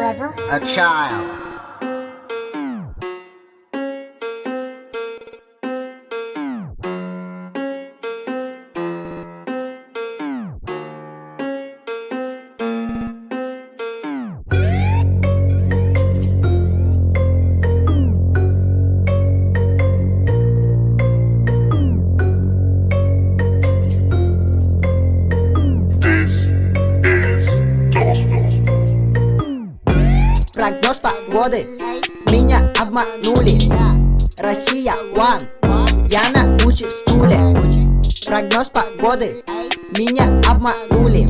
forever? A child. Прогноз погоды. Меня обманули. Россия one Я на Гуччи стуле. Прогноз погоды. Меня обманули.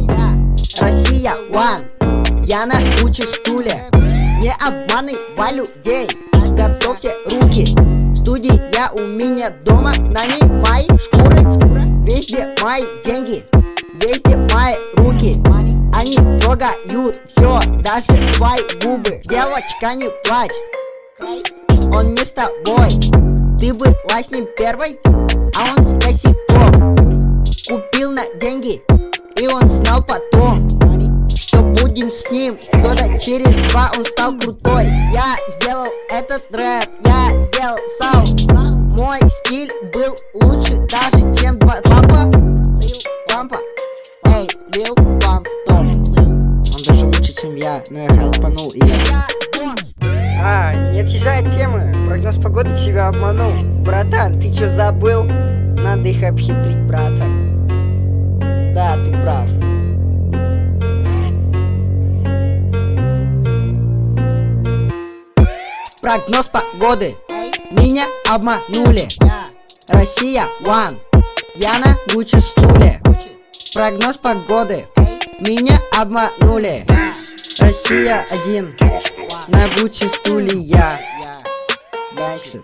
Россия one Я на Гуччи стуле. Не обманывай людей. Готовьте руки. Студия у меня дома. На ней мои шкуры. Везде мои деньги. Везде мои руки Они трогают все Даже твои губы. Девочка не плачь. Он не с тобой. Ты была с ним первой А он с косяком. Купил на деньги И он знал потом Что будем с ним. Года через два он стал крутой. Я сделал этот рэп Я сделал саунд Мой стиль был лучше даже чем два папа. Лил Пампа. Эй, Лил Памп Топ Он даже лучше чем я Но я хелпанул и я А, не отъезжай от темы. Прогноз погоды тебя обманул. Братан, ты чё забыл? Надо их обхитрить, брата. Да, ты прав. Прогноз погоды Меня обманули Россия one Я на Гуччи стуле Прогноз погоды Меня обманули. Россия один. На Гуччи стуле я Дальше